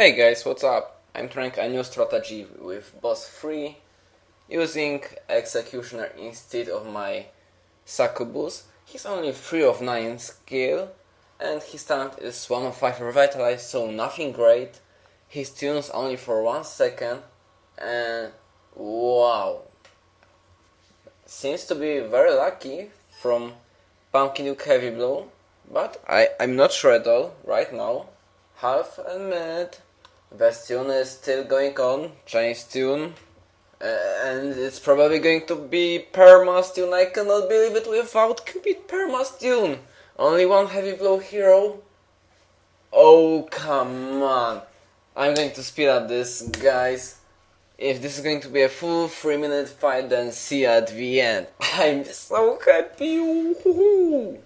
Hey guys, what's up? I'm trying a new strategy with boss 3 using Executioner instead of my Succubus. He's only 3 of 9 skill and his talent is 1 of 5 revitalized, so nothing great. His tunes only for 1 second and wow. Seems to be very lucky from Pumpkin Duke Heavy Blow, but I, I'm not sure at all right now half a minute. Best tune is still going on, Chinese tune. Uh, and it's probably going to be Perma stun. I cannot believe it without Cupid Perma stun. Only one heavy blow hero. Oh, come on. I'm going to speed up this, guys. If this is going to be a full 3 minute fight, then see you at the end. I'm so happy.